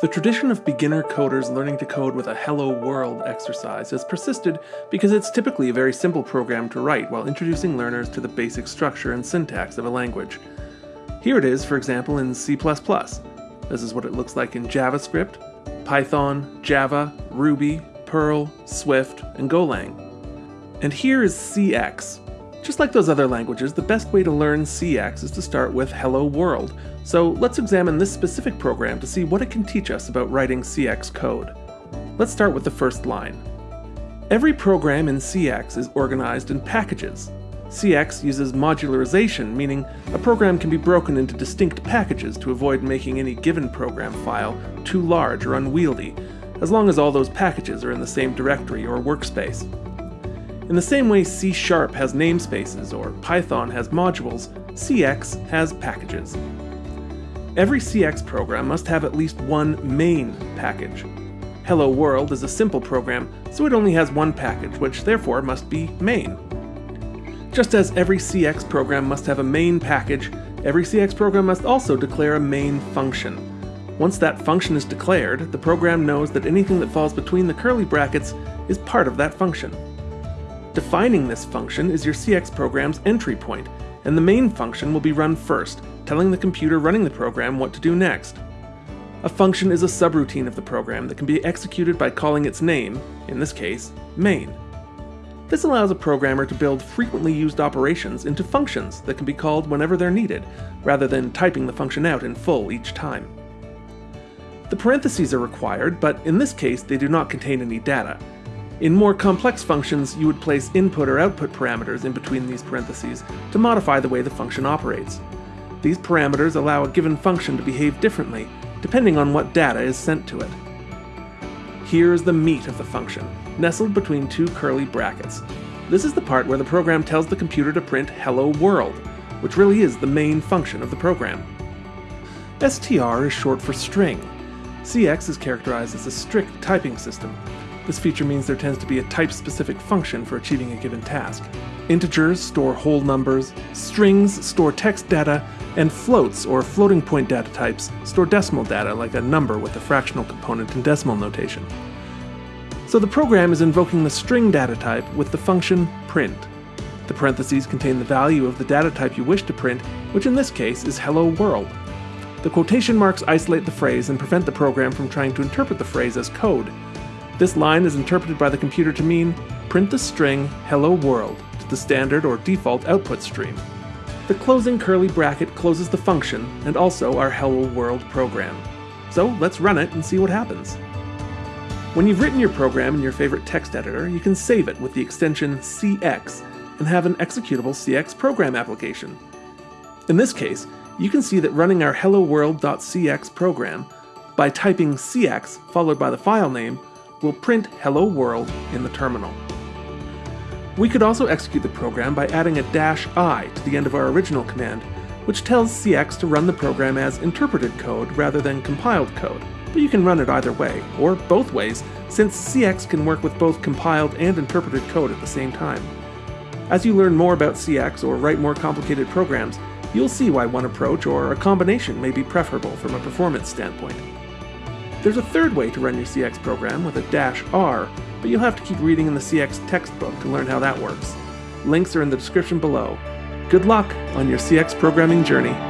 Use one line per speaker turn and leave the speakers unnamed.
The tradition of beginner coders learning to code with a Hello World exercise has persisted because it's typically a very simple program to write while introducing learners to the basic structure and syntax of a language. Here it is, for example, in C++. This is what it looks like in JavaScript, Python, Java, Ruby, Perl, Swift, and Golang. And here is CX, just like those other languages, the best way to learn CX is to start with Hello World, so let's examine this specific program to see what it can teach us about writing CX code. Let's start with the first line. Every program in CX is organized in packages. CX uses modularization, meaning a program can be broken into distinct packages to avoid making any given program file too large or unwieldy, as long as all those packages are in the same directory or workspace. In the same way C Sharp has namespaces or Python has modules, CX has packages. Every CX program must have at least one main package. Hello World is a simple program, so it only has one package, which therefore must be main. Just as every CX program must have a main package, every CX program must also declare a main function. Once that function is declared, the program knows that anything that falls between the curly brackets is part of that function. Defining this function is your CX program's entry point, and the main function will be run first, telling the computer running the program what to do next. A function is a subroutine of the program that can be executed by calling its name, in this case, main. This allows a programmer to build frequently used operations into functions that can be called whenever they're needed, rather than typing the function out in full each time. The parentheses are required, but in this case they do not contain any data, in more complex functions, you would place input or output parameters in between these parentheses to modify the way the function operates. These parameters allow a given function to behave differently, depending on what data is sent to it. Here is the meat of the function, nestled between two curly brackets. This is the part where the program tells the computer to print Hello World, which really is the main function of the program. STR is short for string. CX is characterized as a strict typing system, this feature means there tends to be a type-specific function for achieving a given task. Integers store whole numbers, strings store text data, and floats, or floating point data types, store decimal data like a number with a fractional component in decimal notation. So the program is invoking the string data type with the function print. The parentheses contain the value of the data type you wish to print, which in this case is hello world. The quotation marks isolate the phrase and prevent the program from trying to interpret the phrase as code, this line is interpreted by the computer to mean print the string hello world to the standard or default output stream. The closing curly bracket closes the function and also our hello world program. So let's run it and see what happens. When you've written your program in your favorite text editor, you can save it with the extension CX and have an executable CX program application. In this case, you can see that running our hello world.cx program by typing CX followed by the file name will print Hello World in the terminal. We could also execute the program by adding a dash i to the end of our original command, which tells CX to run the program as interpreted code rather than compiled code, but you can run it either way, or both ways, since CX can work with both compiled and interpreted code at the same time. As you learn more about CX or write more complicated programs, you'll see why one approach or a combination may be preferable from a performance standpoint. There's a third way to run your CX program with a dash R, but you'll have to keep reading in the CX textbook to learn how that works. Links are in the description below. Good luck on your CX programming journey.